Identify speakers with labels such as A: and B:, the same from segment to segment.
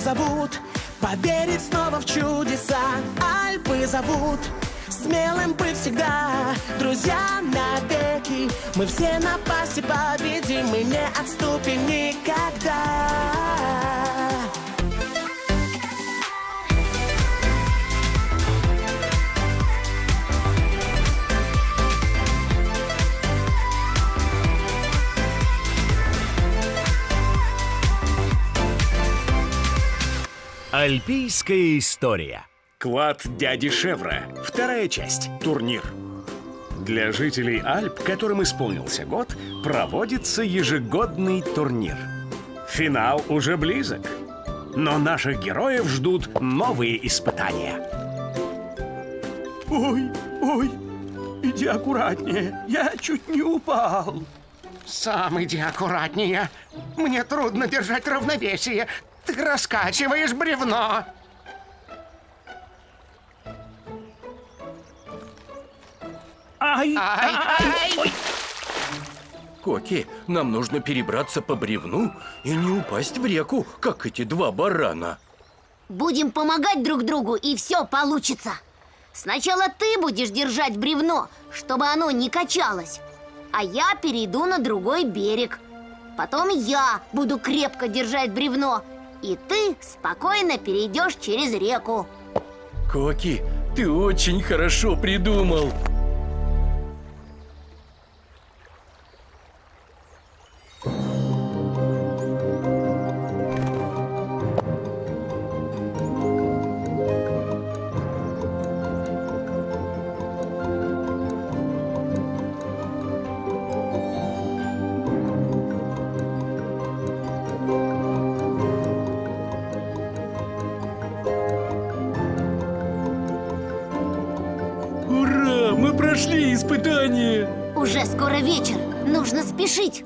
A: зовут Поверить снова в чудеса. Альпы зовут Смелым быть всегда. Друзья навеки Мы все напасти победим Мы не отступим никогда
B: Альпийская история.
C: Клад дяди Шевра. Вторая часть. Турнир. Для жителей Альп, которым исполнился год, проводится ежегодный турнир. Финал уже близок. Но наших героев ждут новые испытания.
D: Ой, ой, иди аккуратнее, я чуть не упал.
E: Сам иди аккуратнее. Мне трудно держать равновесие. Ты раскачиваешь бревно.
D: Ай,
E: Ай, ай.
D: ой.
F: Коки, нам нужно перебраться по бревну и не упасть в реку, как эти два барана.
G: Будем помогать друг другу, и все получится. Сначала ты будешь держать бревно, чтобы оно не качалось. А я перейду на другой берег. Потом я буду крепко держать бревно, и ты спокойно перейдешь через реку.
F: Коки, ты очень хорошо придумал. Прошли испытание!
G: Уже скоро вечер, нужно спешить.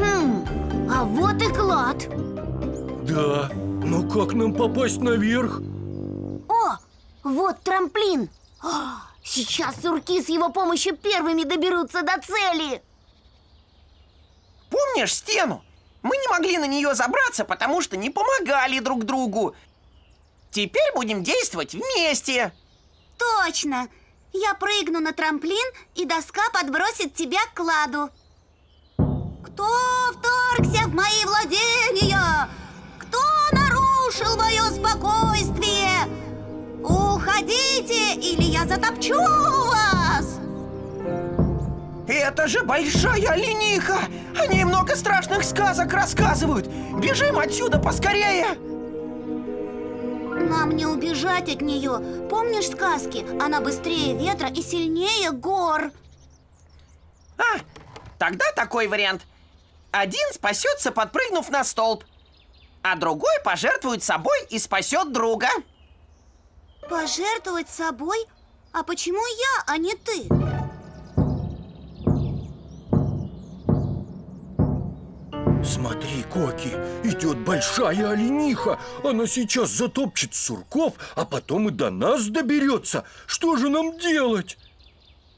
G: Хм, а вот и клад.
F: Да, но как нам попасть наверх?
G: О, вот трамплин. А, Сейчас сурки с его помощью первыми доберутся до цели.
A: Помнишь стену? Мы не могли на нее забраться, потому что не помогали друг другу Теперь будем действовать вместе
H: Точно! Я прыгну на трамплин, и доска подбросит тебя к кладу. Кто вторгся в мои владения? Кто нарушил мое спокойствие? Уходите, или я затопчу вас!
A: Это же большая олениха! Они много страшных сказок рассказывают! Бежим отсюда поскорее!
H: Нам не убежать от нее. Помнишь сказки? Она быстрее ветра и сильнее гор.
A: А, тогда такой вариант. Один спасется, подпрыгнув на столб, а другой пожертвует собой и спасет друга.
H: Пожертвовать собой? А почему я, а не ты?
F: Смотри, Коки, идет большая олениха. Она сейчас затопчет сурков, а потом и до нас доберется. Что же нам делать?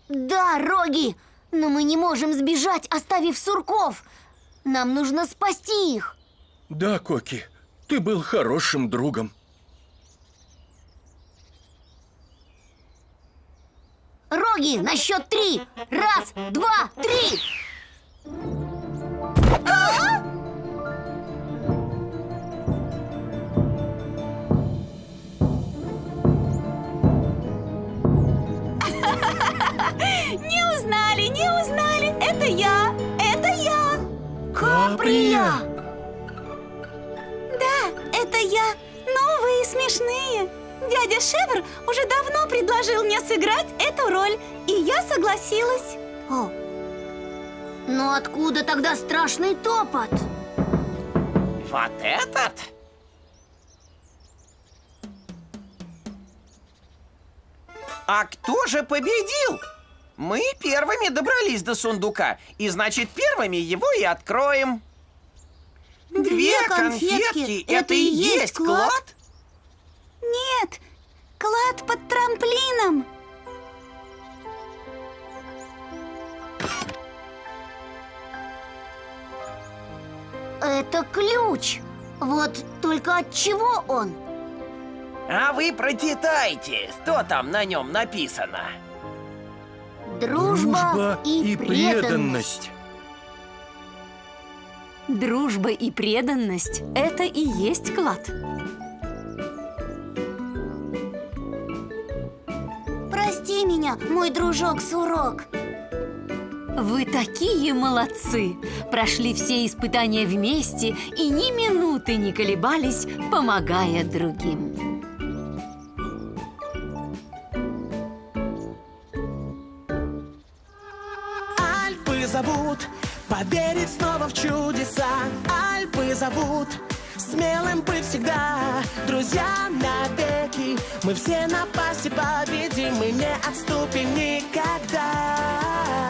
G: Да, Роги, но мы не можем сбежать, оставив сурков. Нам нужно спасти их.
F: Да, Коки, ты был хорошим другом.
G: Роги, на счет три. Раз, два, три.
H: Не узнали, не узнали. Это я, это я.
G: Каприя!
H: Да, это я. Новые смешные. Дядя Шевр уже давно предложил мне сыграть эту роль, и я согласилась.
G: О, но откуда тогда страшный топот?
A: Вот этот? А кто же победил? Мы первыми добрались до сундука, и значит первыми его и откроем.
H: Две конфетки — это и есть клад?
I: Нет, клад под трамплином.
F: Это ключ. Вот только от чего он?
J: А вы прочитайте, что там на нем написано.
F: Дружба, и, преданность.
G: Дружба и преданность – это и есть клад.
F: Прости меня, мой дружок Сурок.
G: Вы такие молодцы! Прошли все испытания вместе и ни минуты не колебались, помогая другим.
A: Альпы зовут Поверить снова в чудеса Альпы зовут Мы все напасти победим Мы не отступим никогда